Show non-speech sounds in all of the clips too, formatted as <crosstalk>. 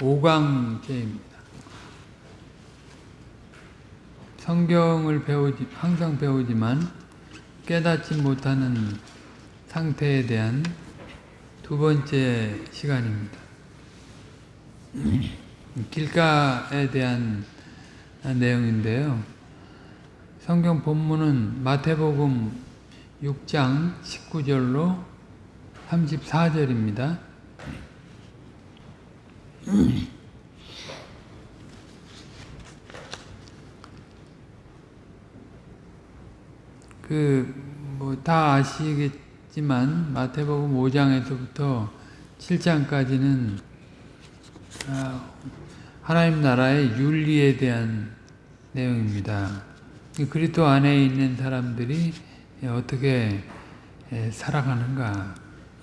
오강제입니다. 성경을 배우지 항상 배우지만 깨닫지 못하는 상태에 대한 두 번째 시간입니다. 길가에 대한 내용인데요. 성경 본문은 마태복음 6장 19절로 34절입니다. 그, 뭐, 다 아시겠지만, 마태복음 5장에서부터 7장까지는, 아, 하나님 나라의 윤리에 대한 내용입니다. 그리스도 안에 있는 사람들이 어떻게 살아가는가.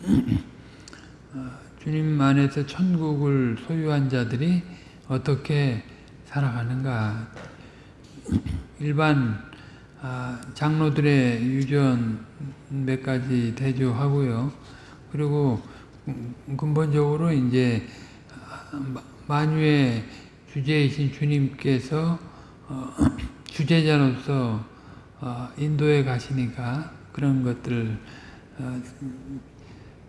<clears throat> 어, 주님 안에서 천국을 소유한 자들이 어떻게 살아가는가. 일반 아, 장로들의 유전 몇 가지 대조하고요. 그리고 근본적으로 이제 만유의 주제이신 주님께서 어, <clears throat> 주제자로서 어, 인도에 가시니까 그런 것들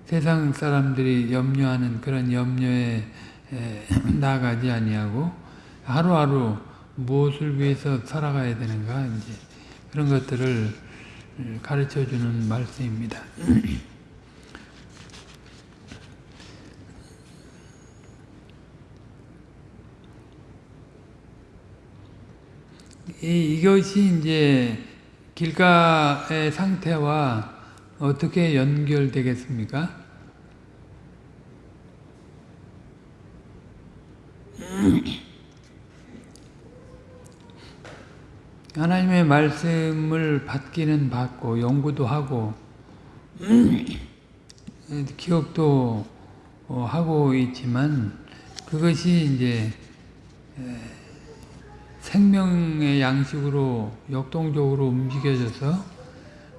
세상 사람들이 염려하는 그런 염려에 <clears throat> 나가지 아니하고 하루하루 무엇을 위해서 살아가야 되는가 이제 그런 것들을 가르쳐 주는 말씀입니다. <clears throat> 이, 이것이 이제 길가의 상태와 어떻게 연결되겠습니까? <clears throat> 하나님의 말씀을 받기는 받고 연구도 하고 <clears throat> 기억도 어, 하고 있지만 그것이 이제 생명의 양식으로 역동적으로 움직여져서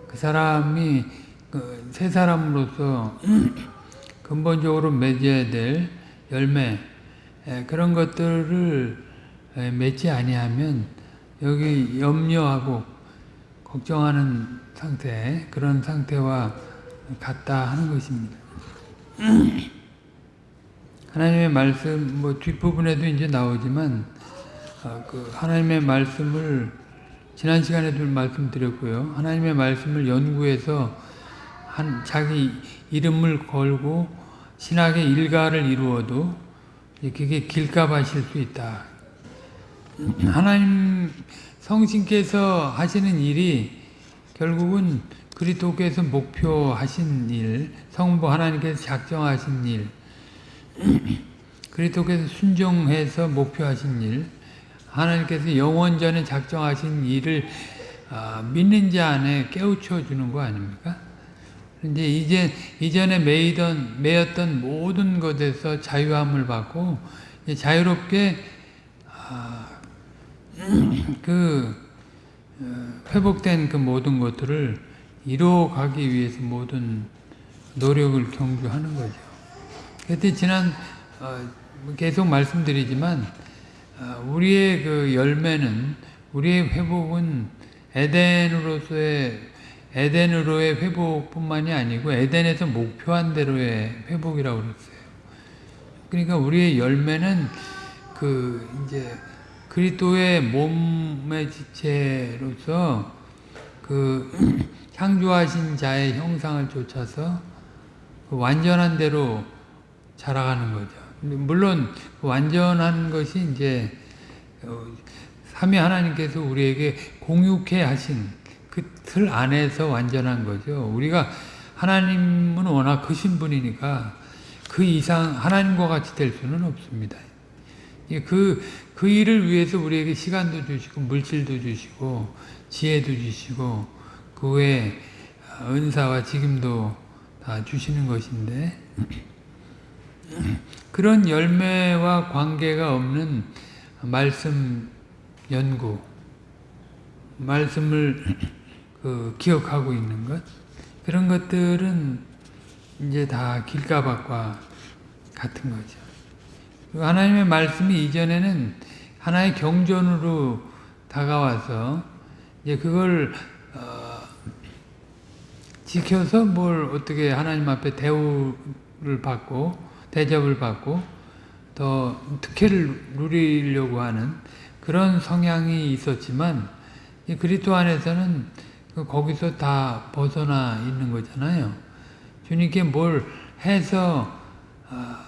그 사람이 그새 사람으로서 <clears throat> 근본적으로 맺어야 될 열매 그런 것들을 맺지 아니하면 여기 염려하고 걱정하는 상태 그런 상태와 같다 하는 것입니다. <clears throat> 하나님의 말씀 뭐 뒷부분에도 이제 나오지만 어, 그 하나님의 말씀을 지난 시간에도 말씀드렸고요. 하나님의 말씀을 연구해서 한 자기 이름을 걸고 신학의 일가를 이루어도 그게 길가바실 수 있다. 하나님 성신께서 하시는 일이 결국은 그리스도께서 목표하신 일, 성부 하나님께서 작정하신 일, 그리스도께서 순종해서 목표하신 일, 하나님께서 영원전에 작정하신 일을 아, 믿는 자 안에 깨우쳐 주는 거 아닙니까? 이제 이제 이전에 매이던 매였던 모든 것에서 자유함을 받고 자유롭게 아, <clears throat> 그 어, 회복된 그 모든 것들을 이루어가기 위해서 모든 노력을 경주하는 거죠. 그때 지난 어, 계속 말씀드리지만 어, 우리의 그 열매는 우리의 회복은 에덴으로서의 에덴으로의 회복뿐만이 아니고 에덴에서 목표한 대로의 회복이라고 그랬어요. 그러니까 우리의 열매는 그 이제 그리스도의 몸의 지체로서 그 <clears throat> 창조하신 자의 형상을 쫓아서 그 완전한 대로 자라가는 거죠. 물론 그 완전한 것이 이제 어, 삼위 하나님께서 우리에게 공육해 하신 그 틀 안에서 완전한 거죠. 우리가 하나님은 워낙 크신 분이니까 그 이상 하나님과 같이 될 수는 없습니다. 그, 그 일을 위해서 우리에게 시간도 주시고, 물질도 주시고, 지혜도 주시고, 그 외에 은사와 직임도 다 주시는 것인데, <clears throat> 그런 열매와 관계가 없는 말씀 연구, 말씀을 <clears throat> 그 기억하고 있는 것, 그런 것들은 이제 다 길가박과 같은 거죠. 하나님의 말씀이 이전에는 하나의 경전으로 다가와서 이제 그걸 어, 지켜서 뭘 어떻게 하나님 앞에 대우를 받고 대접을 받고 더 특혜를 누리려고 하는 그런 성향이 있었지만 이 그리스도 안에서는 그 거기서 다 벗어나 있는 거잖아요. 주님께 뭘 해서 아,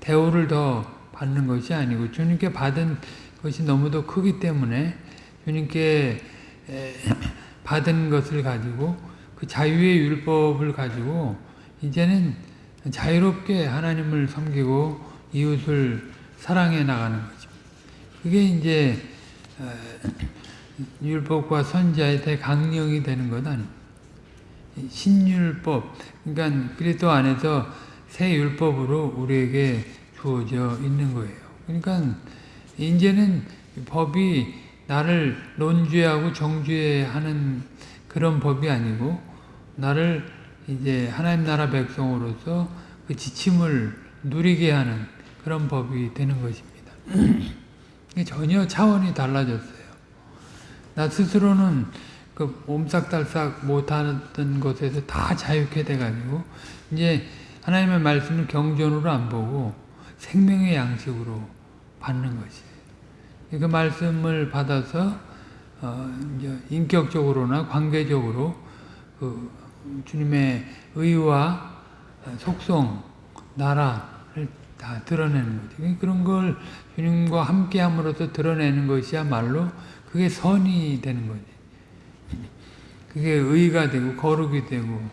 대우를 더 받는 것이 아니고 주님께 받은 것이 너무도 크기 때문에 주님께 <clears throat> 받은 것을 가지고 그 자유의 율법을 가지고 이제는 자유롭게 하나님을 섬기고 이웃을 사랑해 나가는 거죠. 그게 이제 율법과 선지자의 대강령이 되는 것 아닙니까? 신율법, 그러니까 그리스도 안에서 새 율법으로 우리에게 주어져 있는 거예요. 그러니까 이제는 법이 나를 논주하고 정주하는 그런 법이 아니고 나를 이제 하나님 나라 백성으로서 그 지침을 누리게 하는 그런 법이 되는 것입니다. <clears throat> 전혀 차원이 달라졌어요. 나 스스로는 그 옴싹달싹 못하던 것에서 다 자유케 돼가지고 이제 하나님의 말씀을 경전으로 안 보고 생명의 양식으로 받는 것이에요. 그 말씀을 받아서 어 이제 인격적으로나 관계적으로 그 주님의 의와 속성, 나라를 다 드러내는 거죠. 그런 걸 주님과 함께함으로써 드러내는 것이야말로 그게 선이 되는 거지. 그게 의가 되고 거룩이 되고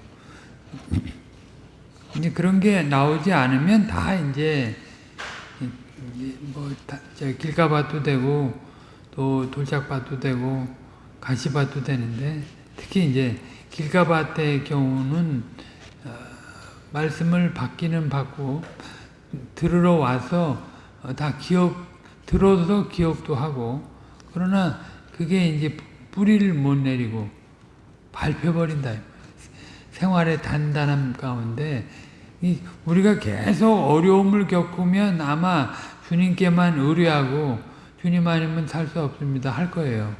이제 그런 게 나오지 않으면 다 이제 뭐 길가밭도 되고 또 돌짝밭도 되고 가시밭도 되는데 특히 이제 길가밭의 경우는 어, 말씀을 받기는 받고 들으러 와서 어, 다 기억 들어서 기억도 하고 그러나 그게 이제 뿌리를 못 내리고 밟혀버린다. 생활의 단단함 가운데 우리가 계속 어려움을 겪으면 아마 주님께만 의뢰하고 주님 아니면 살 수 없습니다 할 거예요.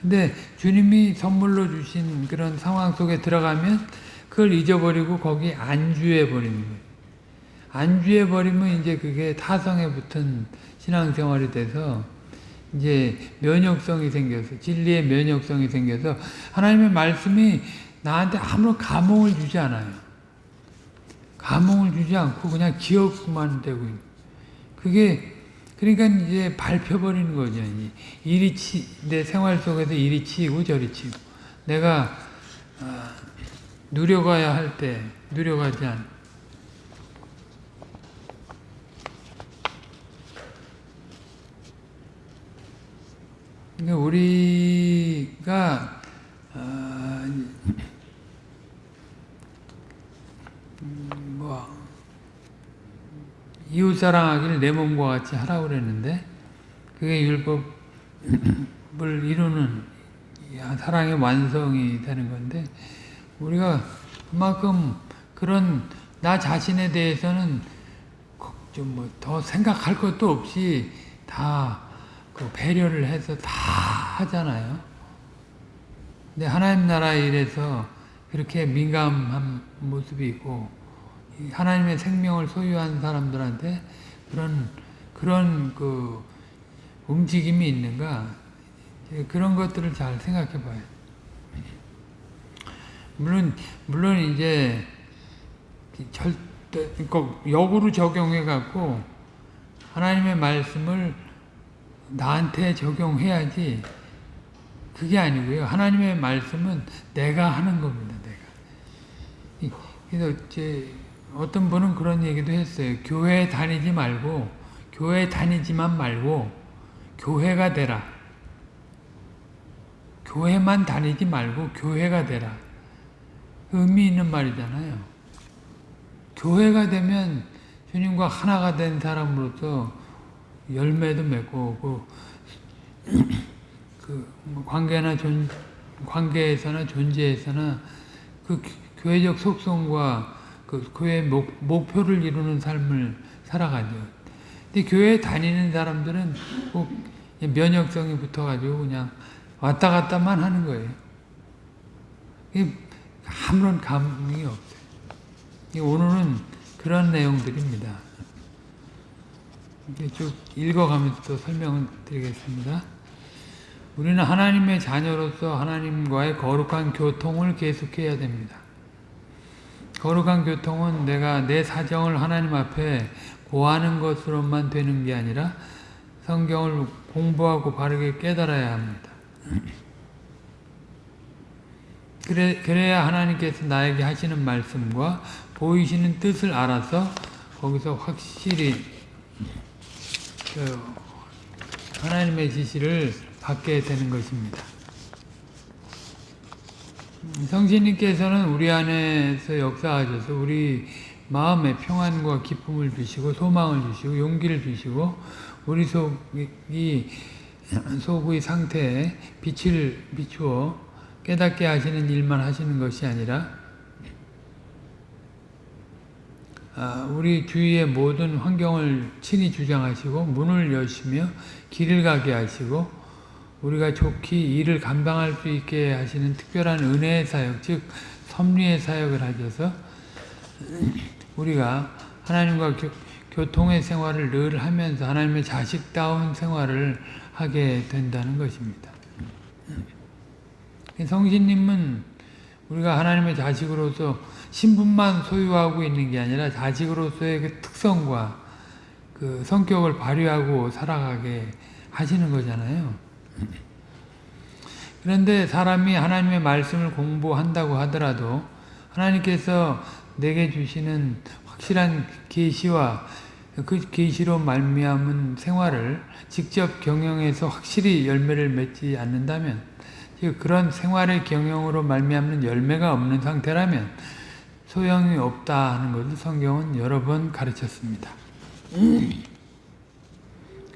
근데 주님이 선물로 주신 그런 상황 속에 들어가면 그걸 잊어버리고 거기 안주해 버리는 거예요. 안주해 버리면 이제 그게 타성에 붙은 신앙생활이 돼서 이제 면역성이 생겨서 진리의 면역성이 생겨서 하나님의 말씀이 나한테 아무런 감흥을 주지 않아요. 감흥을 주지 않고 그냥 기억만 되고 있는. 그게 그러니까 이제 밟혀버리는 거죠. 이리 치, 내 생활 속에서 이리 치이고 저리 치고 내가 어, 누려가야 할 때 누려가지 않. 그러니까 우리가 어, 뭐 이웃 사랑하기를 내 몸과 같이 하라고 그랬는데 그게 율법을 이루는 사랑의 완성이 되는 건데 우리가 그만큼 그런 나 자신에 대해서는 좀 뭐 더 생각할 것도 없이 다 그 배려를 해서 다 하잖아요. 근데 하나님 나라 일에서 그렇게 민감한 모습이 있고 하나님의 생명을 소유한 사람들한테 그런 그런 그 움직임이 있는가 그런 것들을 잘 생각해 봐요. 물론 물론 이제 절대 꼭 역으로 적용해 갖고 하나님의 말씀을 나한테 적용해야지 그게 아니고요. 하나님의 말씀은 내가 하는 겁니다. 내가. 그래서 제 어떤 분은 그런 얘기도 했어요. 교회 다니지 말고 교회 다니지만 말고 교회가 되라. 교회만 다니지 말고 교회가 되라. 의미 있는 말이잖아요. 교회가 되면 주님과 하나가 된 사람으로서 열매도 맺고 그, 그뭐 관계나 존 관계에서나 존재에서나 그 교회적 속성과 그 교회 목, 목표를 이루는 삶을 살아가죠. 근데 교회 다니는 사람들은 꼭 면역성이 붙어가지고 그냥 왔다 갔다만 하는 거예요. 아무런 감흥이 없어요. 오늘은 그런 내용들입니다. 쭉 읽어가면서 또 설명을 드리겠습니다. 우리는 하나님의 자녀로서 하나님과의 거룩한 교통을 계속해야 됩니다. 거룩한 교통은 내가 내 사정을 하나님 앞에 고하는 것으로만 되는 게 아니라 성경을 공부하고 바르게 깨달아야 합니다. 그래, 그래야 하나님께서 나에게 하시는 말씀과 보이시는 뜻을 알아서 거기서 확실히 그 하나님의 지시를 받게 되는 것입니다. 성신님께서는 우리 안에서 역사하셔서 우리 마음에 평안과 기쁨을 주시고 소망을 주시고 용기를 주시고 우리 속이 <clears throat> 속의 상태에 빛을 비추어 깨닫게 하시는 일만 하시는 것이 아니라 우리 주위의 모든 환경을 친히 주장하시고 문을 여시며 길을 가게 하시고 우리가 좋게 일을 감당할 수 있게 하시는 특별한 은혜의 사역, 즉 섭리의 사역을 하셔서 우리가 하나님과 교, 통의 생활을 늘 하면서 하나님의 자식다운 생활을 하게 된다는 것입니다. 성신님은 우리가 하나님의 자식으로서 신분만 소유하고 있는 게 아니라 자식으로서의 그 특성과 그 성격을 발휘하고 살아가게 하시는 거잖아요. 그런데 사람이 하나님의 말씀을 공부한다고 하더라도 하나님께서 내게 주시는 확실한 계시와 그 계시로 말미암은 생활을 직접 경영해서 확실히 열매를 맺지 않는다면 그런 생활의 경영으로 말미암는 열매가 없는 상태라면 소용이 없다 하는 것을 성경은 여러 번 가르쳤습니다.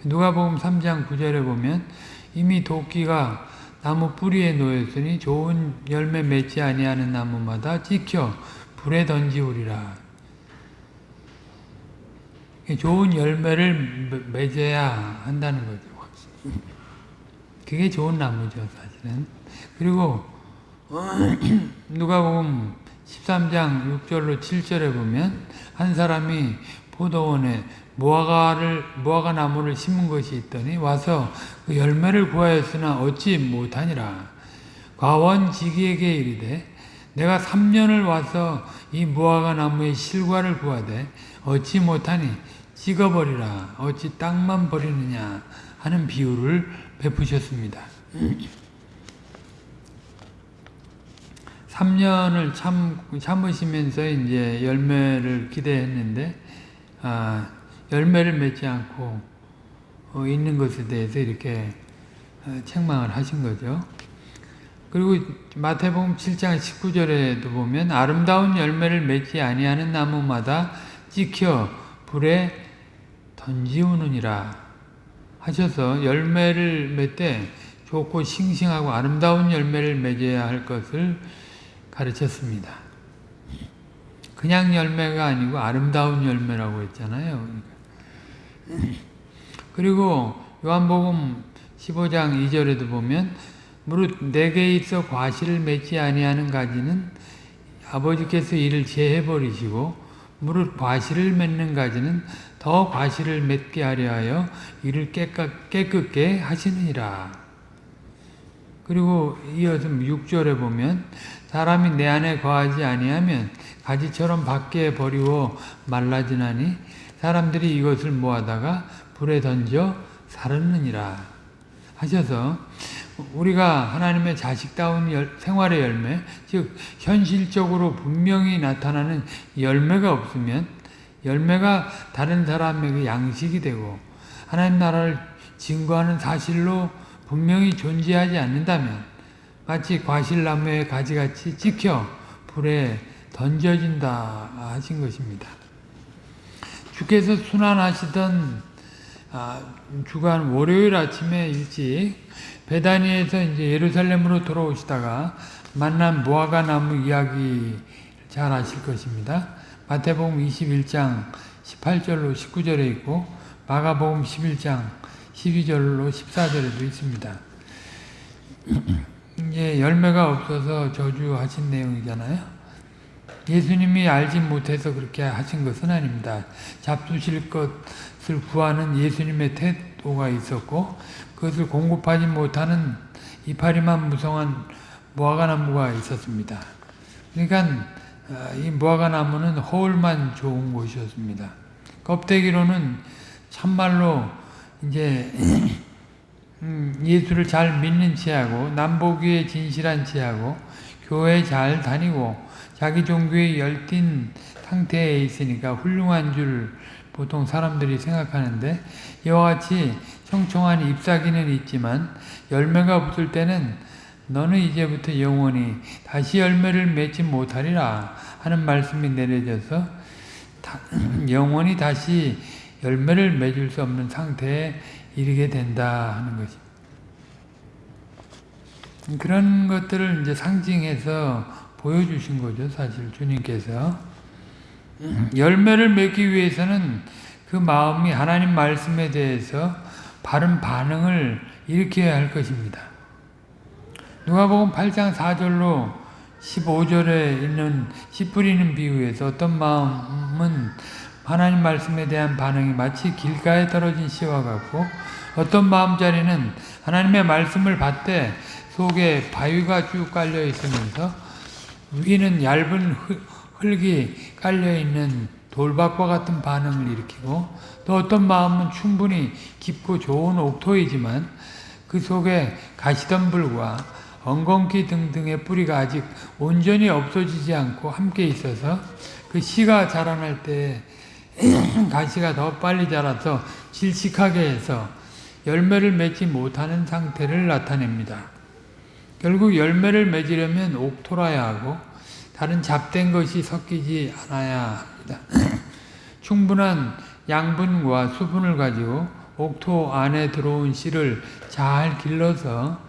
누가복음 3장 9절에 보면 이미 도끼가 나무 뿌리에 놓였으니 좋은 열매 맺지 아니하는 나무마다 찍혀 불에 던지우리라. 좋은 열매를 맺어야 한다는 거죠. 그게 좋은 나무죠, 사실은. 그리고 누가복음 13장 6절로 7절에 보면 한 사람이 포도원에 무화과를 무화과 나무를 심은 것이 있더니 와서 그 열매를 구하였으나 얻지 못하니라. 과원 지기에게 이르되 내가 3년을 와서 이 무화과 나무의 실과를 구하되 얻지 못하니 찍어버리라. 어찌 땅만 버리느냐 하는 비유를 베푸셨습니다. 3년을 참, 참으시면서 이제 열매를 기대했는데, 아, 열매를 맺지 않고 어, 있는 것에 대해서 이렇게 어, 책망을 하신 거죠. 그리고 마태복음 7장 19절에도 보면 아름다운 열매를 맺지 아니하는 나무마다 찍혀 불에 던지우느니라 하셔서 열매를 맺되 좋고 싱싱하고 아름다운 열매를 맺어야 할 것을 가르쳤습니다. 그냥 열매가 아니고 아름다운 열매라고 했잖아요. 그리고 요한복음 15장 2절에도 보면 무릇 내게 있어 과실을 맺지 아니하는 가지는 아버지께서 이를 제해 버리시고 무릇 과실을 맺는 가지는 더 과실을 맺게 하려 하여 이를 깨끗게 하시느니라. 그리고 이어서 6절에 보면 사람이 내 안에 거하지 아니하면 가지처럼 밖에 버리고 말라지나니 사람들이 이것을 모아다가 불에 던져 사르느니라. 하셔서 우리가 하나님의 자식다운 열, 생활의 열매 즉 현실적으로 분명히 나타나는 열매가 없으면 열매가 다른 사람에게 양식이 되고 하나님 나라를 증거하는 사실로 분명히 존재하지 않는다면 마치 과실나무의 가지같이 찍혀 불에 던져진다 하신 것입니다. 주께서 순환하시던 아, 주간 월요일 아침에 일찍 베다니에서 이제 예루살렘으로 돌아오시다가 만난 무화과 나무 이야기 잘 아실 것입니다. 마태복음 21장 18절로 19절에 있고 마가복음 11장 12절로 14절에도 있습니다. <clears throat> 이제 열매가 없어서 저주하신 내용이잖아요. 예수님이 알지 못해서 그렇게 하신 것은 아닙니다. 잡수실 것을 구하는 예수님의 태도가 있었고 그것을 공급하지 못하는 이파리만 무성한 무화과나무가 있었습니다. 그러니까 이 무화과나무는 허울만 좋은 곳이었습니다. 껍데기로는 참말로 이제 음, 예수를 잘 믿는 체하고 남보기에 진실한 체하고 교회 잘 다니고 자기 종교에 열띤 상태에 있으니까 훌륭한 줄 보통 사람들이 생각하는데 이와 같이 청청한 잎사귀는 있지만 열매가 붙을 때는 너는 이제부터 영원히 다시 열매를 맺지 못하리라 하는 말씀이 내려져서 <clears throat> 영원히 다시 열매를 맺을 수 없는 상태에 이르게 된다 하는 것입니다. 그런 것들을 이제 상징해서 보여주신 거죠, 사실 주님께서. 열매를 맺기 위해서는 그 마음이 하나님 말씀에 대해서 바른 반응을 일으켜야 할 것입니다. 누가복음 8장 4절로 15절에 있는 씨 뿌리는 비유에서 어떤 마음은 하나님 말씀에 대한 반응이 마치 길가에 떨어진 씨와 같고 어떤 마음자리는 하나님의 말씀을 받되 속에 바위가 쭉 깔려 있으면서 위는 얇은 흙이 깔려 있는 돌밭과 같은 반응을 일으키고 또 어떤 마음은 충분히 깊고 좋은 옥토이지만 그 속에 가시덤불과 엉겅퀴 등등의 뿌리가 아직 온전히 없어지지 않고 함께 있어서 그 씨가 자라날 때 가시가 더 빨리 자라서 질식하게 해서 열매를 맺지 못하는 상태를 나타냅니다. 결국 열매를 맺으려면 옥토라야 하고 다른 잡된 것이 섞이지 않아야 합니다. <clears throat> 충분한 양분과 수분을 가지고 옥토 안에 들어온 씨를 잘 길러서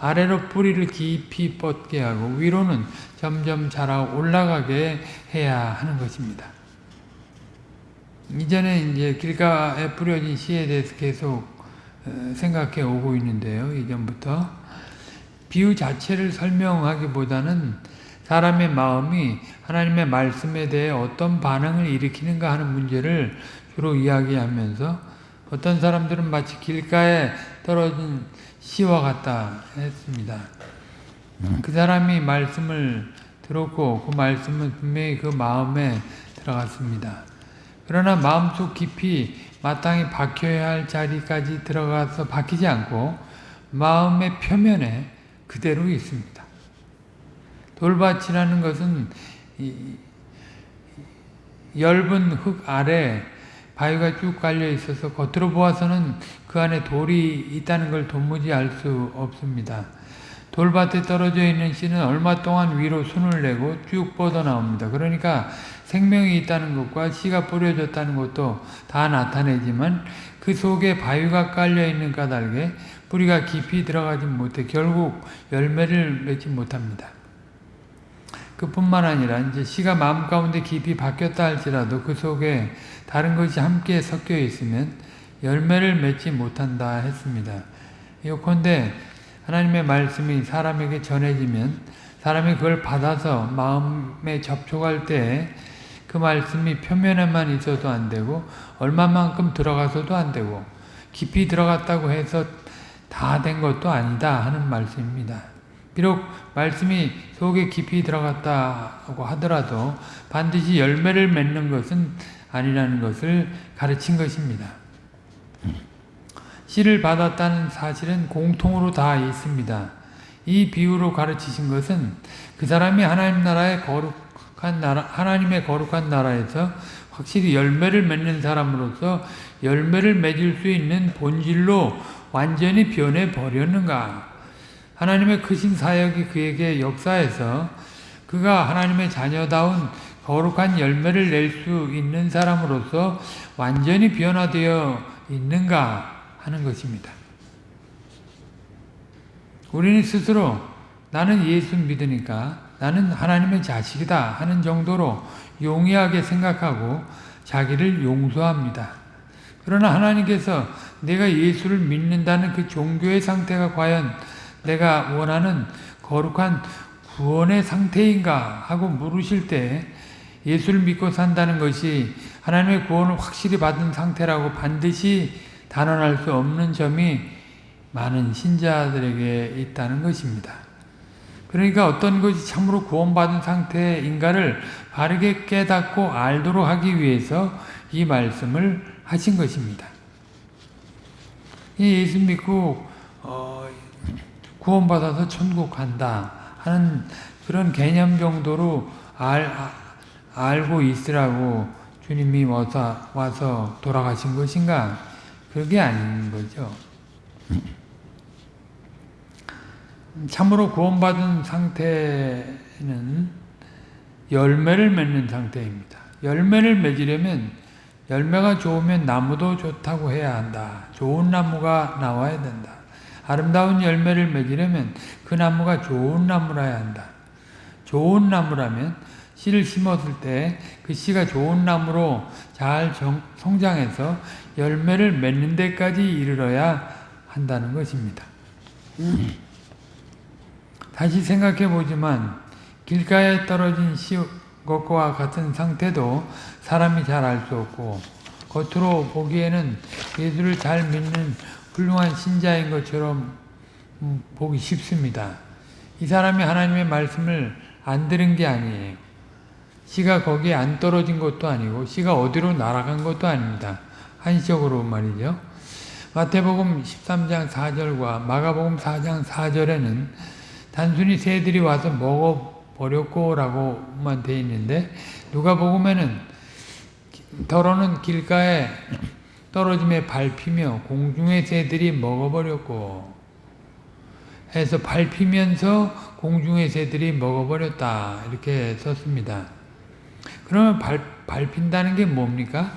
아래로 뿌리를 깊이 뻗게 하고 위로는 점점 자라 올라가게 해야 하는 것입니다. 이전에 이제 길가에 뿌려진 씨에 대해서 계속 어, 생각해 오고 있는데요. 이전부터 비유 자체를 설명하기보다는 사람의 마음이 하나님의 말씀에 대해 어떤 반응을 일으키는가 하는 문제를 주로 이야기하면서 어떤 사람들은 마치 길가에 떨어진 씨와 같다 했습니다. 그 사람이 말씀을 들었고 그 말씀은 분명히 그 마음에 들어갔습니다. 그러나 마음속 깊이 마땅히 박혀야 할 자리까지 들어가서 박히지 않고 마음의 표면에 그대로 있습니다. 돌밭이라는 것은 엷은 흙 아래 바위가 쭉 깔려 있어서 겉으로 보아서는 그 안에 돌이 있다는 걸 도무지 알 수 없습니다. 돌밭에 떨어져 있는 씨는 얼마 동안 위로 순을 내고 쭉 뻗어나옵니다. 그러니까 생명이 있다는 것과 씨가 뿌려졌다는 것도 다 나타내지만 그 속에 바위가 깔려있는 까닭에 뿌리가 깊이 들어가지 못해 결국 열매를 맺지 못합니다. 그뿐만 아니라 이제 씨가 마음 가운데 깊이 박혔다 할지라도 그 속에 다른 것이 함께 섞여 있으면 열매를 맺지 못한다 했습니다. 요컨대 하나님의 말씀이 사람에게 전해지면 사람이 그걸 받아서 마음에 접촉할 때 그 말씀이 표면에만 있어도 안 되고 얼마만큼 들어가서도 안 되고 깊이 들어갔다고 해서 다 된 것도 아니다 하는 말씀입니다. 비록 말씀이 속에 깊이 들어갔다고 하더라도 반드시 열매를 맺는 것은 아니라는 것을 가르친 것입니다. 씨를 받았다는 사실은 공통으로 다 있습니다. 이 비유로 가르치신 것은 그 사람이 하나님 나라의 거룩 한 나라, 하나님의 거룩한 나라에서 확실히 열매를 맺는 사람으로서 열매를 맺을 수 있는 본질로 완전히 변해 버렸는가? 하나님의 크신 사역이 그에게 역사해서 그가 하나님의 자녀다운 거룩한 열매를 낼 수 있는 사람으로서 완전히 변화되어 있는가? 하는 것입니다. 우리는 스스로 나는 예수 믿으니까 나는 하나님의 자식이다 하는 정도로 용이하게 생각하고 자기를 용서합니다. 그러나 하나님께서 내가 예수를 믿는다는 그 종교의 상태가 과연 내가 원하는 거룩한 구원의 상태인가 하고 물으실 때 예수를 믿고 산다는 것이 하나님의 구원을 확실히 받은 상태라고 반드시 단언할 수 없는 점이 많은 신자들에게 있다는 것입니다. 그러니까 어떤 것이 참으로 구원받은 상태인가를 바르게 깨닫고 알도록 하기 위해서 이 말씀을 하신 것입니다. 예수 믿고 어, 구원받아서 천국 간다 하는 그런 개념 정도로 알, 알고 있으라고 주님이 와서, 와서 돌아가신 것인가? 그게 아닌 거죠. 참으로 구원받은 상태는 열매를 맺는 상태입니다. 열매를 맺으려면 열매가 좋으면 나무도 좋다고 해야 한다. 좋은 나무가 나와야 된다. 아름다운 열매를 맺으려면 그 나무가 좋은 나무라야 한다. 좋은 나무라면 씨를 심었을 때 그 씨가 좋은 나무로 잘 정, 성장해서 열매를 맺는 데까지 이르러야 한다는 것입니다. 다시 생각해 보지만 길가에 떨어진 씨 것과 같은 상태도 사람이 잘 알 수 없고 겉으로 보기에는 예수를 잘 믿는 훌륭한 신자인 것처럼 음, 보기 쉽습니다. 이 사람이 하나님의 말씀을 안 들은 게 아니에요. 씨가 거기에 안 떨어진 것도 아니고 씨가 어디로 날아간 것도 아닙니다. 한시적으로 말이죠. 마태복음 13장 4절과 마가복음 4장 4절에는 단순히 새들이 와서 먹어버렸고 라고만 되어 있는데 누가복음에는 더러는 길가에 떨어짐에 밟히며 공중의 새들이 먹어버렸고 해서 밟히면서 공중의 새들이 먹어버렸다 이렇게 썼습니다. 그러면 발, 밟힌다는 게 뭡니까?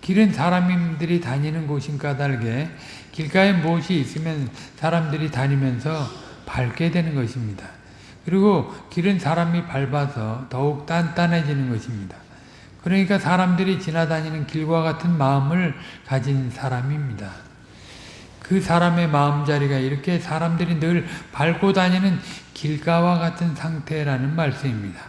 길은 사람들이 다니는 곳인 까닭에 길가에 무엇이 있으면 사람들이 다니면서 밟게 되는 것입니다. 그리고 길은 사람이 밟아서 더욱 단단해지는 것입니다. 그러니까 사람들이 지나다니는 길과 같은 마음을 가진 사람입니다. 그 사람의 마음자리가 이렇게 사람들이 늘 밟고 다니는 길가와 같은 상태라는 말씀입니다.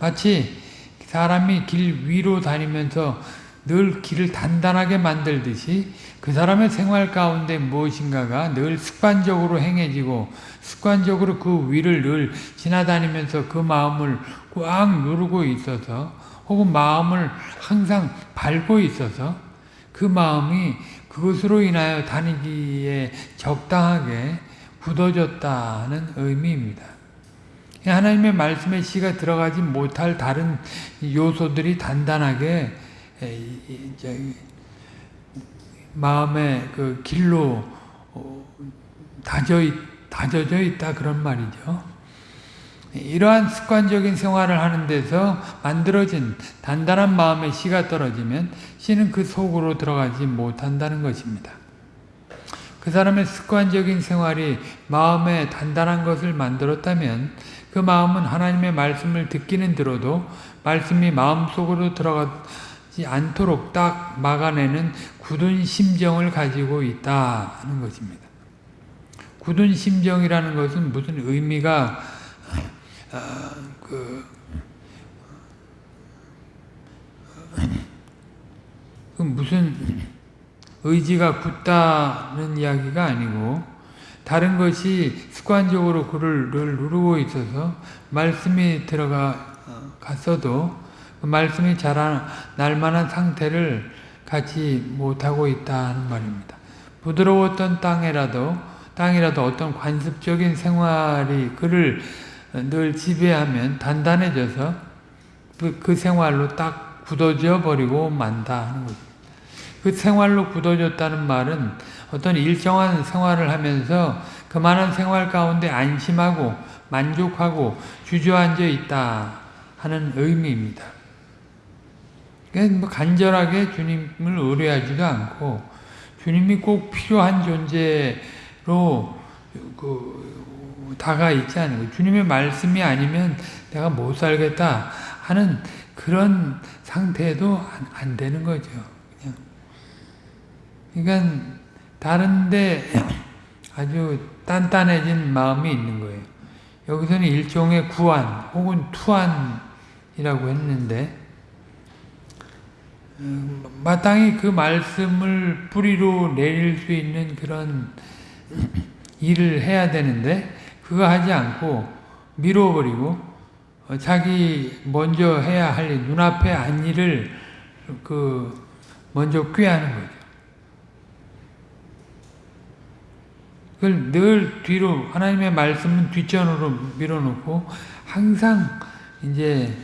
마치 사람이 길 위로 다니면서 늘 길을 단단하게 만들듯이 그 사람의 생활 가운데 무엇인가가 늘 습관적으로 행해지고 습관적으로 그 위를 늘 지나다니면서 그 마음을 꽉 누르고 있어서 혹은 마음을 항상 밟고 있어서 그 마음이 그것으로 인하여 다니기에 적당하게 굳어졌다는 의미입니다. 하나님의 말씀에 씨가 들어가지 못할 다른 요소들이 단단하게 마음의 그 길로 어, 다져, 다져져 있다 그런 말이죠. 이러한 습관적인 생활을 하는 데서 만들어진 단단한 마음의 씨가 떨어지면 씨는 그 속으로 들어가지 못한다는 것입니다. 그 사람의 습관적인 생활이 마음에 단단한 것을 만들었다면 그 마음은 하나님의 말씀을 듣기는 들어도 말씀이 마음속으로 들어가지 않도록 딱 막아내는 굳은 심정을 가지고 있다 하는 것입니다. 굳은 심정이라는 것은 무슨 의미가 아, 그, 그 무슨 의지가 굳다는 이야기가 아니고 다른 것이 습관적으로 그를 누르고 있어서 말씀이 들어가 갔어도 그 말씀이 자라 날 만한 상태를 갖지 못하고 있다는 말입니다. 부드러웠던 땅이라도 땅이라도 어떤 관습적인 생활이 그를 늘 지배하면 단단해져서 그, 그 생활로 딱 굳어져 버리고 만다 하는 거죠. 그 생활로 굳어졌다는 말은 어떤 일정한 생활을 하면서 그만한 생활 가운데 안심하고 만족하고 주저앉아 있다 하는 의미입니다. 그러니까 뭐 간절하게 주님을 의뢰하지도 않고 주님이 꼭 필요한 존재로 그 다가 있지 않은 거예요. 주님의 말씀이 아니면 내가 못 살겠다 하는 그런 상태도 안, 안 되는 거죠. 그냥 그러니까 다른데 아주 단단해진 마음이 있는 거예요. 여기서는 일종의 구안 혹은 투안이라고 했는데 음, 마땅히 그 말씀을 뿌리로 내릴 수 있는 그런 일을 해야 되는데 그거 하지 않고 미뤄버리고 어, 자기 먼저 해야 할 일, 눈앞에 안 일을 그 먼저 꾀하는 거죠. 그걸 늘 뒤로 하나님의 말씀은 뒷전으로 밀어놓고 항상 이제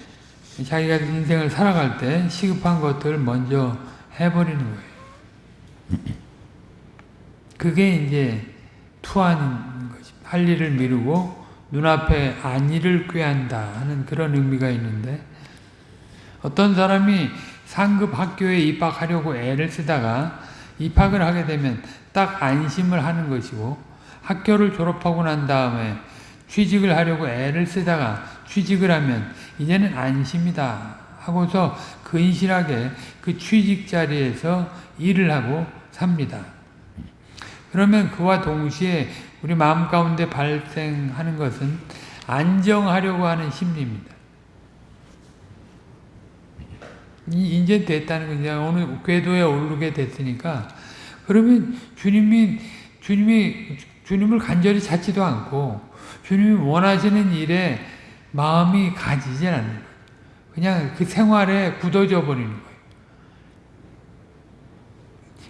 자기가 인생을 살아갈 때 시급한 것들을 먼저 해버리는 거예요. 그게 이제 투하는 거지. 할 일을 미루고 눈앞에 안일을 꾀한다 하는 그런 의미가 있는데 어떤 사람이 상급 학교에 입학하려고 애를 쓰다가 입학을 하게 되면 딱 안심을 하는 것이고 학교를 졸업하고 난 다음에 취직을 하려고 애를 쓰다가 취직을 하면 이제는 안심이다 하고서 근실하게 그 취직 자리에서 일을 하고 삽니다. 그러면 그와 동시에 우리 마음 가운데 발생하는 것은 안정하려고 하는 심리입니다. 이제 됐다는 거 이제 오늘 궤도에 오르게 됐으니까 그러면 주님이 주님이 주님을 간절히 찾지도 않고 주님이 원하시는 일에 마음이 가지지 않는 거예요. 그냥 그 생활에 굳어져 버리는 거예요.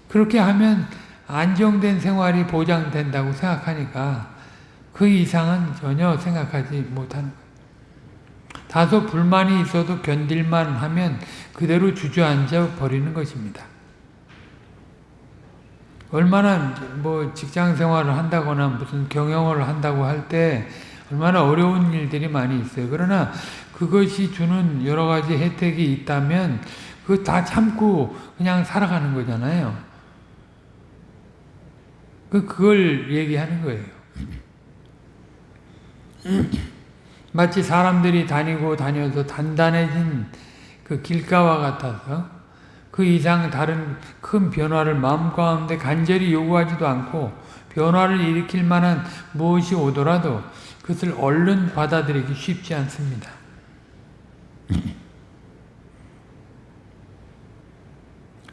그렇게 하면 안정된 생활이 보장된다고 생각하니까 그 이상은 전혀 생각하지 못하는 거예요. 다소 불만이 있어도 견딜만 하면 그대로 주저앉아 버리는 것입니다. 얼마나 뭐 직장 생활을 한다거나 무슨 경영을 한다고 할때 얼마나 어려운 일들이 많이 있어요. 그러나 그것이 주는 여러 가지 혜택이 있다면 그거 다 참고 그냥 살아가는 거잖아요. 그 그걸 얘기하는 거예요. 마치 사람들이 다니고 다녀서 단단해진 그 길가와 같아서 그 이상 다른 큰 변화를 마음 가운데 간절히 요구하지도 않고 변화를 일으킬 만한 무엇이 오더라도 그것을 얼른 받아들이기 쉽지 않습니다.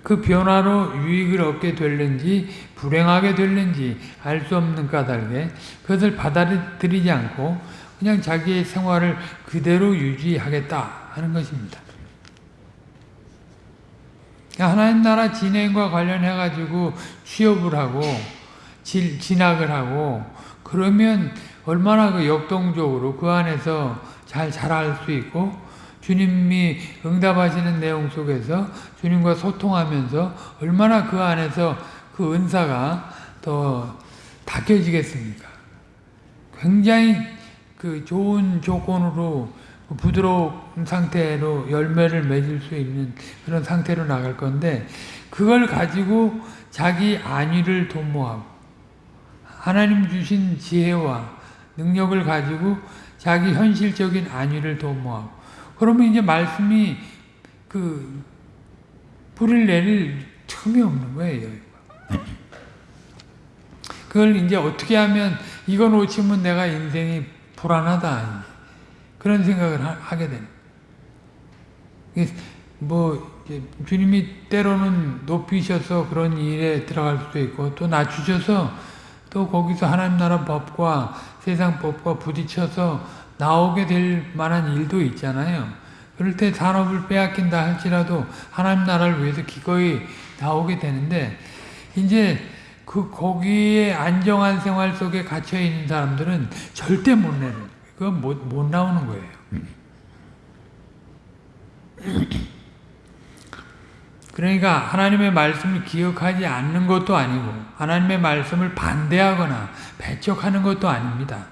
그 변화로 유익을 얻게 될는지 불행하게 될는지 알 수 없는 까닭에 그것을 받아들이지 않고 그냥 자기의 생활을 그대로 유지하겠다 하는 것입니다. 하나님 나라 진행과 관련해 가지고 취업을 하고 질, 진학을 하고 그러면 얼마나 그 역동적으로 그 안에서 잘 자랄 수 있고 주님이 응답하시는 내용 속에서 주님과 소통하면서 얼마나 그 안에서 그 은사가 더 닦여지겠습니까? 굉장히 그 좋은 조건으로 부드러운 상태로 열매를 맺을 수 있는 그런 상태로 나갈 건데 그걸 가지고 자기 안위를 도모하고 하나님 주신 지혜와 능력을 가지고 자기 현실적인 안위를 도모하고 그러면 이제 말씀이 그 뿌리를 내릴 틈이 없는 거예요. 그걸 이제 어떻게 하면 이거 놓치면 내가 인생이 불안하다. 그런 생각을 하, 게 되는. 뭐 주님이 때로는 높이셔서 그런 일에 들어갈 수도 있고 또 낮추셔서 또 거기서 하나님 나라 법과 세상 법과 부딪혀서 나오게 될 만한 일도 있잖아요. 그럴 때 산업을 빼앗긴다 할지라도 하나님 나라를 위해서 기꺼이 나오게 되는데 이제 그 거기에 안정한 생활 속에 갇혀 있는 사람들은 절대 못 내는 그건 못, 못 나오는 거예요. 그러니까 하나님의 말씀을 기억하지 않는 것도 아니고 하나님의 말씀을 반대하거나 배척하는 것도 아닙니다.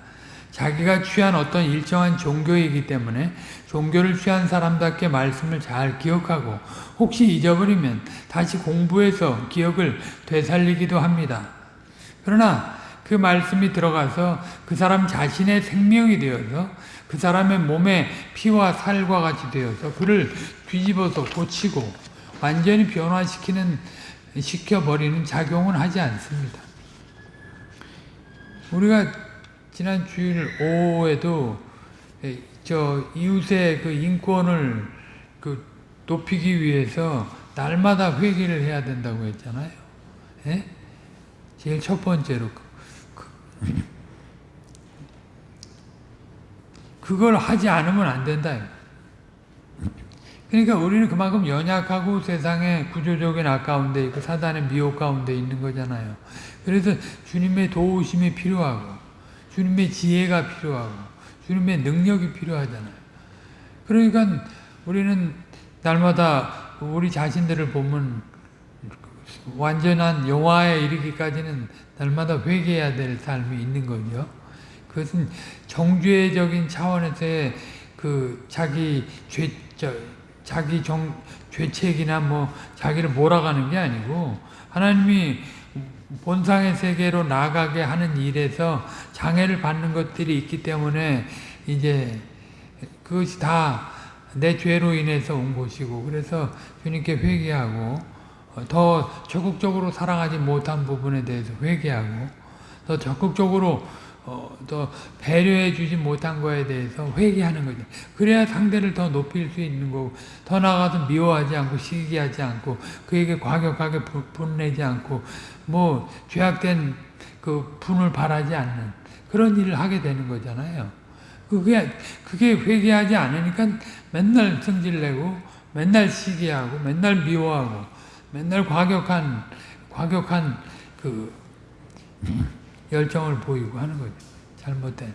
자기가 취한 어떤 일정한 종교이기 때문에 종교를 취한 사람답게 말씀을 잘 기억하고 혹시 잊어버리면 다시 공부해서 기억을 되살리기도 합니다. 그러나 그 말씀이 들어가서 그 사람 자신의 생명이 되어서 그 사람의 몸에 피와 살과 같이 되어서 그를 뒤집어서 고치고 완전히 변화시키는 시켜버리는 작용은 하지 않습니다. 우리가 지난 주일 오후에도 저 이웃의 그 인권을 그 높이기 위해서 날마다 회개를 해야 된다고 했잖아요. 예? 제일 첫 번째로 그, 그, 걸 하지 않으면 안 된다. 그러니까 우리는 그만큼 연약하고 세상의 구조적인 아까운데 있고 사단의 미혹 가운데 있는 거잖아요. 그래서 주님의 도우심이 필요하고 주님의 지혜가 필요하고 주님의 능력이 필요하잖아요. 그러니까 우리는 날마다 우리 자신들을 보면 완전한 영화에 이르기까지는 날마다 회개해야 될 삶이 있는 거죠. 그것은 정죄적인 차원에서의 그 자기 죄, 저, 자기 정, 죄책이나 뭐 자기를 몰아가는 게 아니고 하나님이 본상의 세계로 나가게 하는 일에서 장애를 받는 것들이 있기 때문에 이제 그것이 다 내 죄로 인해서 온 것이고 그래서 주님께 회개하고 더 적극적으로 사랑하지 못한 부분에 대해서 회개하고 더 적극적으로 어, 더 배려해 주지 못한 거에 대해서 회개하는 거죠. 그래야 상대를 더 높일 수 있는 거고 더 나아가서 미워하지 않고 시기하지 않고 그에게 과격하게 분내지 않고 뭐 죄악된 그 분을 바라지 않는 그런 일을 하게 되는 거잖아요. 그게 그게 회개하지 않으니까 맨날 성질내고 맨날 시기하고 맨날 미워하고 맨날 과격한 과격한 그 열정을 보이고 하는 거죠. 잘못된.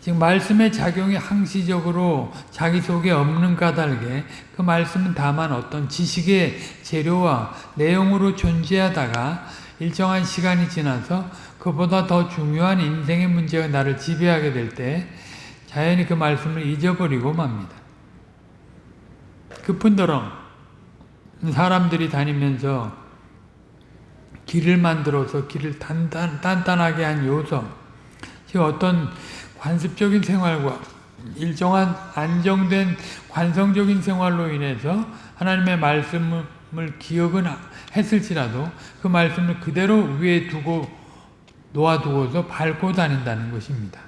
지금 말씀의 작용이 항시적으로 자기 속에 없는 까닭에 그 말씀은 다만 어떤 지식의 재료와 내용으로 존재하다가 일정한 시간이 지나서 그보다 더 중요한 인생의 문제가 나를 지배하게 될 때 자연히 그 말씀을 잊어버리고 맙니다. 급은더러 사람들이 다니면서 길을 만들어서 길을 단단, 단단하게 한 요소 즉 어떤 관습적인 생활과 일정한 안정된 관성적인 생활로 인해서 하나님의 말씀을 기억은 했을지라도 그 말씀을 그대로 위에 두고 놓아두고서 밟고 다닌다는 것입니다.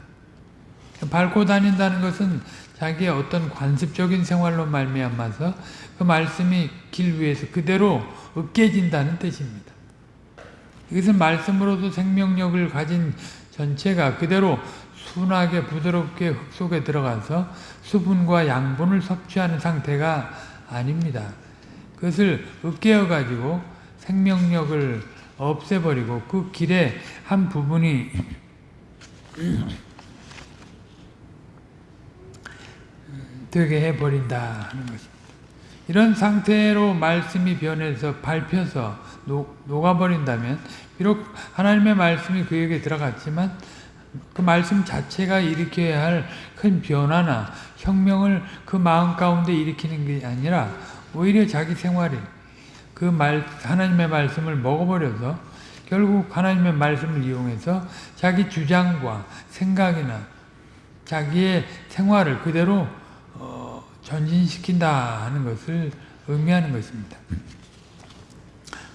밟고 다닌다는 것은 자기의 어떤 관습적인 생활로 말미암아서 그 말씀이 길 위에서 그대로 으깨진다는 뜻입니다. 이것은 말씀으로도 생명력을 가진 전체가 그대로 순하게 부드럽게 흙 속에 들어가서 수분과 양분을 섭취하는 상태가 아닙니다. 그것을 으깨어 가지고 생명력을 없애버리고 그 길의 한 부분이 되게 해버린다 하는 것입니다. 이런 상태로 말씀이 변해서 밟혀서 녹, 녹아버린다면 비록 하나님의 말씀이 그에게 들어갔지만 그 말씀 자체가 일으켜야 할 큰 변화나 혁명을 그 마음 가운데 일으키는 게 아니라 오히려 자기 생활이 그 말, 하나님의 말씀을 먹어버려서 결국 하나님의 말씀을 이용해서 자기 주장과 생각이나 자기의 생활을 그대로 어, 전진시킨다 하는 것을 의미하는 것입니다.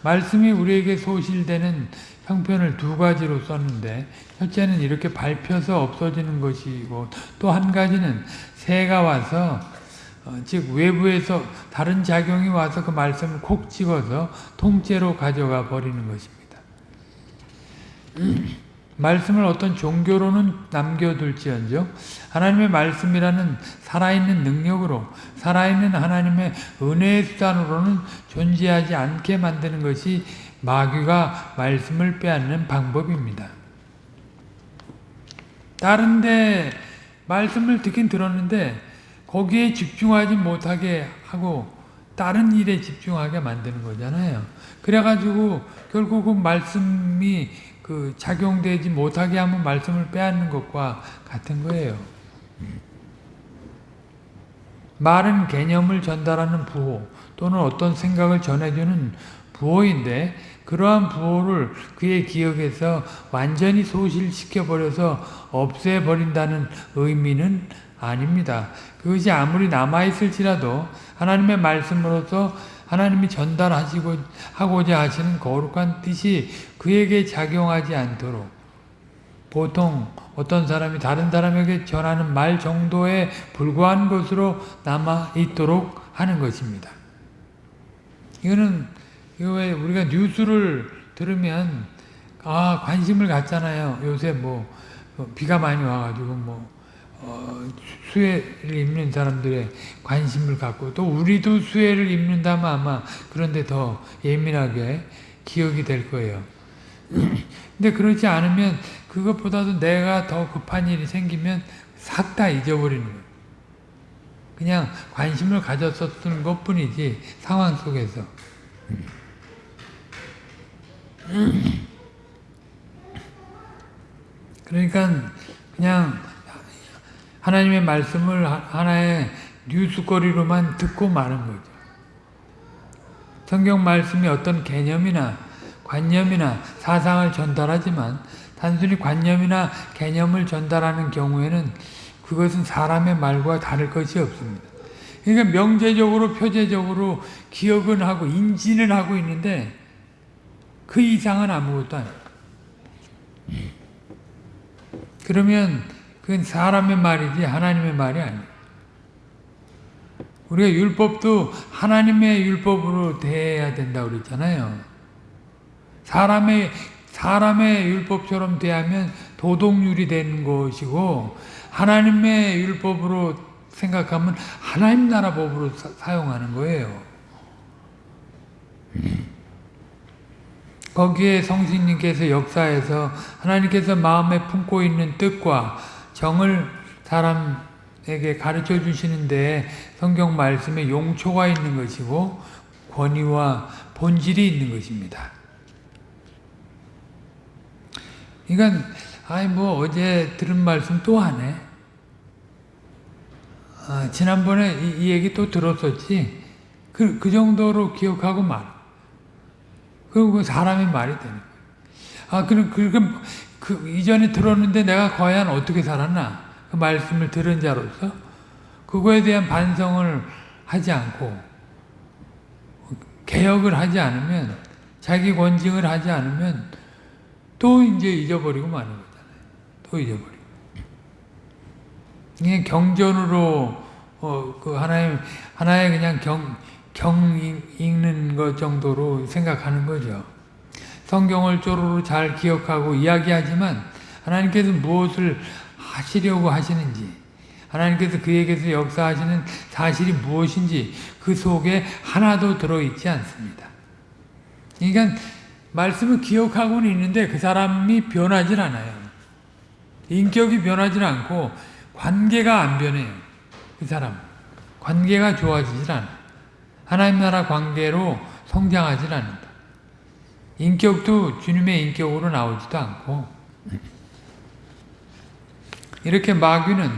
말씀이 우리에게 소실되는 형편을 두 가지로 썼는데 첫째는 이렇게 밟혀서 없어지는 것이고 또 한 가지는 새가 와서 어, 즉 외부에서 다른 작용이 와서 그 말씀을 콕 찍어서 통째로 가져가 버리는 것입니다. 말씀을 어떤 종교로는 남겨둘지언정 하나님의 말씀이라는 살아있는 능력으로 살아있는 하나님의 은혜의 수단으로는 존재하지 않게 만드는 것이 마귀가 말씀을 빼앗는 방법입니다. 다른데 말씀을 듣긴 들었는데 거기에 집중하지 못하게 하고 다른 일에 집중하게 만드는 거잖아요. 그래가지고 결국은 말씀이 그 작용되지 못하게 하면 말씀을 빼앗는 것과 같은 거예요. 말은 개념을 전달하는 부호 또는 어떤 생각을 전해주는 부호인데 그러한 부호를 그의 기억에서 완전히 소실시켜버려서 없애버린다는 의미는 아닙니다. 그것이 아무리 남아있을지라도 하나님의 말씀으로서 하나님이 전달하시고 하고자 하시는 거룩한 뜻이 그에게 작용하지 않도록 보통 어떤 사람이 다른 사람에게 전하는 말 정도에 불과한 것으로 남아 있도록 하는 것입니다. 이거는 이거 왜 우리가 뉴스를 들으면 아 관심을 갖잖아요. 요새 뭐 어, 비가 많이 와가지고 뭐 어, 수혜를 입는 사람들의 관심을 갖고 또 우리도 수혜를 입는다면 아마 그런데 더 예민하게 기억이 될 거예요. <clears throat> 근데 그렇지 않으면 그것보다도 내가 더 급한 일이 생기면 싹 다 잊어버리는 거예요. 그냥 관심을 가졌었던 것 뿐이지 상황 속에서 <clears throat> 그러니까 그냥 하나님의 말씀을 하나의 뉴스거리로만 듣고 마는 거죠. 성경 말씀이 어떤 개념이나 관념이나 사상을 전달하지만 단순히 관념이나 개념을 전달하는 경우에는 그것은 사람의 말과 다를 것이 없습니다. 그러니까 명제적으로 표제적으로 기억은 하고 인지는 하고 있는데 그 이상은 아무것도 아니에요. 그러면 그건 사람의 말이지 하나님의 말이 아니에요. 우리가 율법도 하나님의 율법으로 대해야 된다고 그랬잖아요. 사람의 사람의 율법처럼 대하면 도덕률이 되는 것이고 하나님의 율법으로 생각하면 하나님 나라 법으로 사, 용하는 거예요. 거기에 성신님께서 역사에서 하나님께서 마음에 품고 있는 뜻과 정을 사람에게 가르쳐 주시는데 성경 말씀에 용초가 있는 것이고 권위와 본질이 있는 것입니다. 그러니까 아이 뭐 어제 들은 말씀 또 하네. 아, 지난번에 이, 이, 얘기 또 들었었지. 그, 그 정도로 기억하고 말. 그리고 그 사람의 말이 되는 거예요. 아, 그럼, 그럼, 그, 이전에 들었는데 내가 과연 어떻게 살았나? 그 말씀을 들은 자로서 그거에 대한 반성을 하지 않고 개혁을 하지 않으면 자기 권징을 하지 않으면 또 이제 잊어버리고 마는 거잖아요. 또 잊어버리고. 그냥 경전으로 어, 그 하나의 하나의 그냥 경, 경 읽는 것 정도로 생각하는 거죠. 성경을 쪼로로 잘 기억하고 이야기하지만 하나님께서 무엇을 하시려고 하시는지 하나님께서 그에게서 역사하시는 사실이 무엇인지 그 속에 하나도 들어있지 않습니다. 그러니까 말씀을 기억하고는 있는데 그 사람이 변하질 않아요. 인격이 변하지 않고 관계가 안 변해요. 그 사람. 관계가 좋아지질 않아. 하나님 나라 관계로 성장하질 않는다. 인격도 주님의 인격으로 나오지도 않고 이렇게 마귀는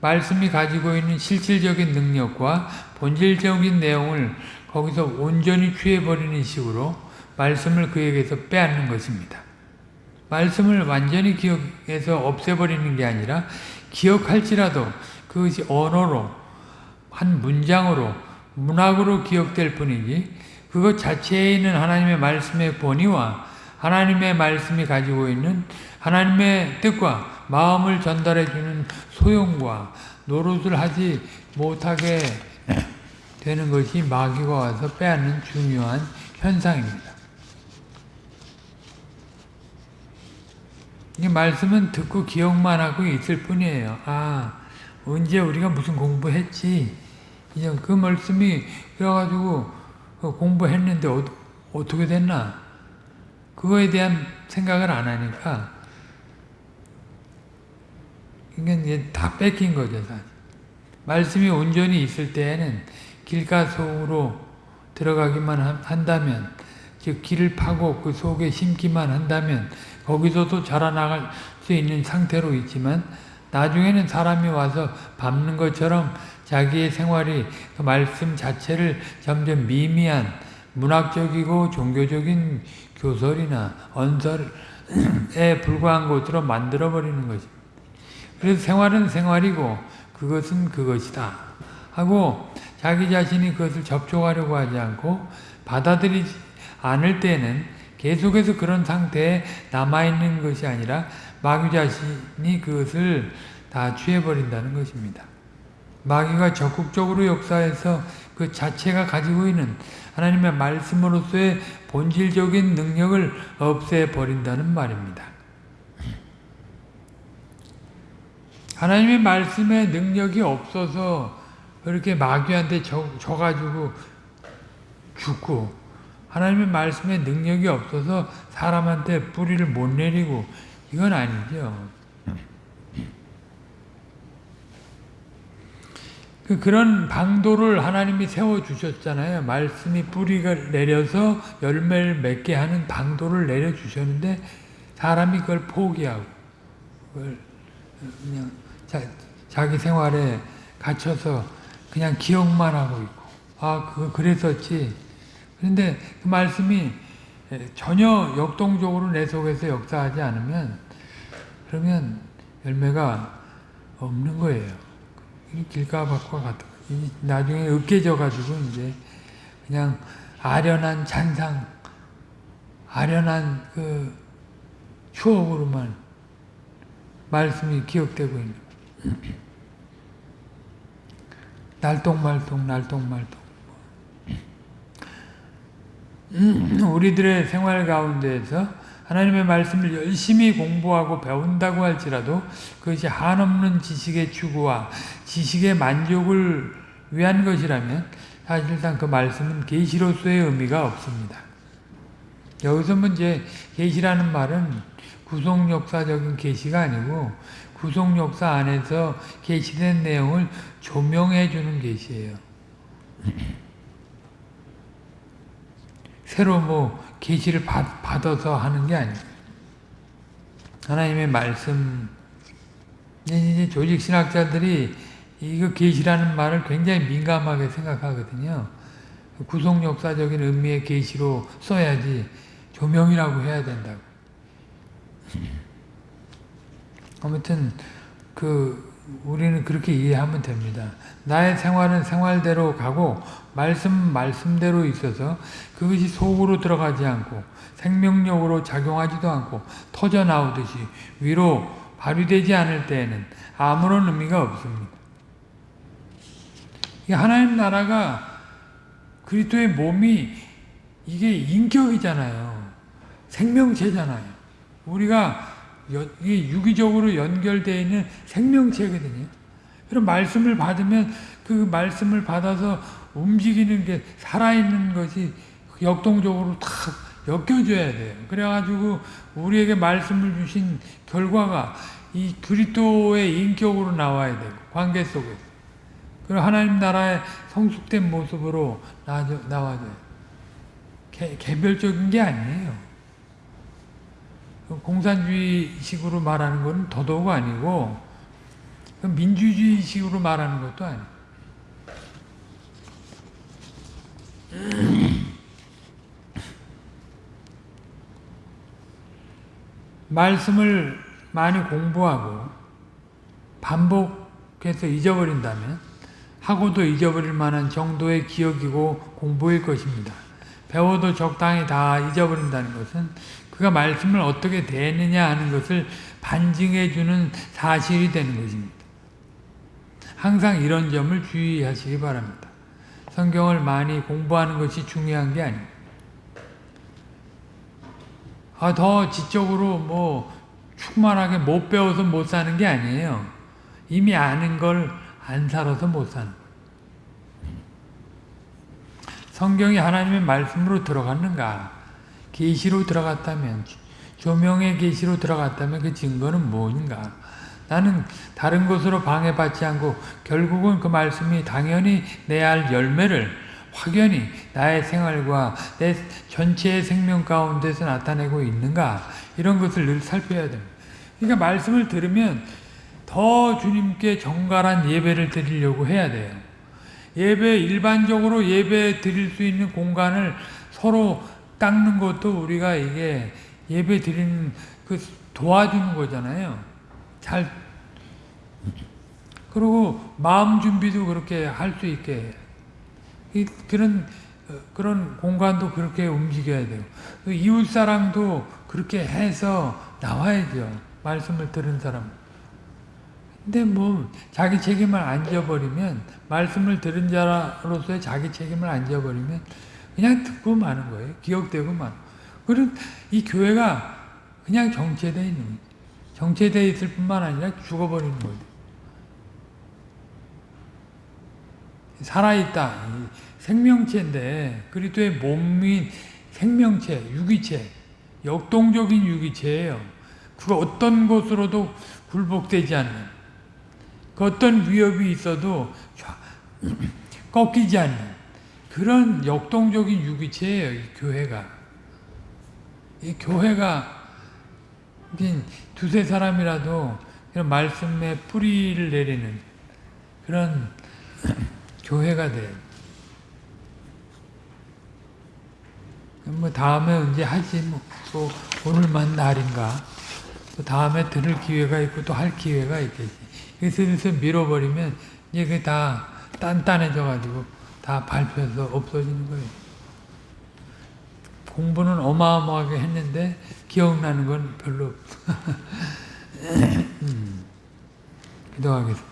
말씀이 가지고 있는 실질적인 능력과 본질적인 내용을 거기서 온전히 취해버리는 식으로 말씀을 그에게서 빼앗는 것입니다. 말씀을 완전히 기억해서 없애버리는 게 아니라 기억할지라도 그것이 언어로 한 문장으로 문학으로 기억될 뿐이지 그것 자체에 있는 하나님의 말씀의 본의와 하나님의 말씀이 가지고 있는 하나님의 뜻과 마음을 전달해 주는 소용과 노릇을 하지 못하게 되는 것이 마귀가 와서 빼앗는 중요한 현상입니다. 이 말씀은 듣고 기억만 하고 있을 뿐이에요. 아, 언제 우리가 무슨 공부했지? 그 말씀이 그래가지고 그 공부했는데 어, 어떻게 됐나? 그거에 대한 생각을 안 하니까 이게 이제 다 뺏긴 거죠. 사실. 말씀이 온전히 있을 때에는 길가 속으로 들어가기만 한다면 즉 길을 파고 그 속에 심기만 한다면 거기서도 자라나갈 수 있는 상태로 있지만 나중에는 사람이 와서 밟는 것처럼 자기의 생활이 그 말씀 자체를 점점 미미한 문학적이고 종교적인 교설이나 언설에 불과한 것으로 만들어버리는 것입니다. 그래서 생활은 생활이고 그것은 그것이다. 하고 자기 자신이 그것을 접촉하려고 하지 않고 받아들이지 않을 때는 계속해서 그런 상태에 남아있는 것이 아니라 마귀 자신이 그것을 다 취해버린다는 것입니다. 마귀가 적극적으로 역사해서 그 자체가 가지고 있는 하나님의 말씀으로서의 본질적인 능력을 없애버린다는 말입니다. 하나님의 말씀에 능력이 없어서 그렇게 마귀한테 져, 져가지고 죽고 하나님의 말씀에 능력이 없어서 사람한테 뿌리를 못 내리고 이건 아니죠. 그 그런 방도를 하나님이 세워주셨잖아요. 말씀이 뿌리가 내려서 열매를 맺게 하는 방도를 내려주셨는데 사람이 그걸 포기하고 그걸 그냥 자, 자기 생활에 갇혀서 그냥 기억만 하고 있고 아, 그 그랬었지. 그런데 그 말씀이 전혀 역동적으로 내 속에서 역사하지 않으면 그러면 열매가 없는 거예요. 길가밭과 같은 나중에 으깨져 가지고 이제 그냥 아련한 잔상, 아련한 그 추억으로만 말씀이 기억되고 있는 날똥말똥 날똥말똥 우리들의 생활 가운데에서 하나님의 말씀을 열심히 공부하고 배운다고 할지라도 그것이 한없는 지식의 추구와 지식의 만족을 위한 것이라면 사실상 그 말씀은 계시로서의 의미가 없습니다. 여기서 문제 계시라는 말은 구속 역사적인 계시가 아니고 구속 역사 안에서 계시된 내용을 조명해 주는 계시예요. <laughs> 새로 뭐 계시를 받아서 하는 게 아니에요. 하나님의 말씀 이제 조직 신학자들이 이거 계시라는 말을 굉장히 민감하게 생각하거든요. 구속 역사적인 의미의 계시로 써야지 조명이라고 해야 된다고. 아무튼 그 우리는 그렇게 이해하면 됩니다. 나의 생활은 생활대로 가고 말씀 말씀대로 있어서 그것이 속으로 들어가지 않고 생명력으로 작용하지도 않고 터져 나오듯이 위로 발휘되지 않을 때에는 아무런 의미가 없습니다. 하나님 나라가 그리스도의 몸이 이게 인격이잖아요. 생명체잖아요. 우리가 유기적으로 연결되어 있는 생명체거든요. 그럼 말씀을 받으면 그 말씀을 받아서 움직이는 게 살아있는 것이 역동적으로 탁 엮여줘야 돼요. 그래가지고 우리에게 말씀을 주신 결과가 이 그리스도의 인격으로 나와야 되고 관계 속에서. 그리고 하나님 나라의 성숙된 모습으로 나와줘요. 개, 개별적인 게 아니에요. 공산주의식으로 말하는 건 더더욱 아니고 민주주의식으로 말하는 것도 아니에요. 말씀을 많이 공부하고 반복해서 잊어버린다면 하고도 잊어버릴 만한 정도의 기억이고 공부일 것입니다. 배워도 적당히 다 잊어버린다는 것은 그가 말씀을 어떻게 대느냐 하는 것을 반증해 주는 사실이 되는 것입니다. 항상 이런 점을 주의하시기 바랍니다. 성경을 많이 공부하는 것이 중요한 게 아닙니다. 아, 더 지적으로 뭐 충만하게 못 배워서 못 사는 게 아니에요. 이미 아는 걸 안 살아서 못 사는 성경이 하나님의 말씀으로 들어갔는가? 계시로 들어갔다면 조명의 계시로 들어갔다면 그 증거는 뭔가? 나는 다른 것으로 방해받지 않고 결국은 그 말씀이 당연히 내야 할 열매를 확연히 나의 생활과 내 전체의 생명 가운데서 나타내고 있는가 이런 것을 늘 살펴야 됩니다. 그러니까 말씀을 들으면 더 주님께 정갈한 예배를 드리려고 해야 돼요. 예배 일반적으로 예배 드릴 수 있는 공간을 서로 닦는 것도 우리가 이게 예배 드리는 그 도와주는 거잖아요. 잘 그리고 마음 준비도 그렇게 할 수 있게 그런 어, 그런 공간도 그렇게 움직여야 돼요. 그 이웃 사랑도 그렇게 해서 나와야죠. 말씀을 들은 사람. 근데 뭐 자기 책임을 안 져버리면 말씀을 들은 자로서의 자기 책임을 안 져버리면 그냥 듣고 마는 거예요. 기억되고 만. 그리고 이 교회가 그냥 정체되어 있는 거예요. 정체되어 있을 뿐만 아니라 죽어버리는 거죠. 살아있다. 생명체인데 그리스도의 몸인 생명체, 유기체, 역동적인 유기체예요. 그 어떤 것으로도 굴복되지 않는 그 어떤 위협이 있어도 <clears throat> 꺾이지 않는 그런 역동적인 유기체예요. 이 교회가. 이 교회가 두세 사람이라도 이런 말씀에 뿌리를 내리는 그런 <clears throat> 교회가 돼요. 뭐 다음에 언제 하지 뭐 또 오늘만 날인가 또 다음에 들을 기회가 있고 또 할 기회가 있겠지. 슬슬 밀어버리면 이게 다 단단해져 가지고 다 밟혀서 없어지는 거예요. 공부는 어마어마하게 했는데 기억나는 건 별로. <laughs> 음. 기도하겠습니다.